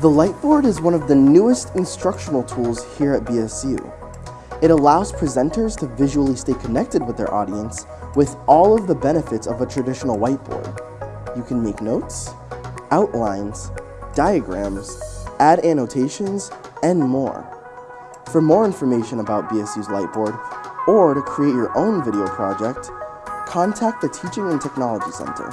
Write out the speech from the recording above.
The Lightboard is one of the newest instructional tools here at BSU. It allows presenters to visually stay connected with their audience with all of the benefits of a traditional whiteboard. You can make notes, outlines, diagrams, add annotations, and more. For more information about BSU's Lightboard, or to create your own video project, contact the Teaching and Technology Center.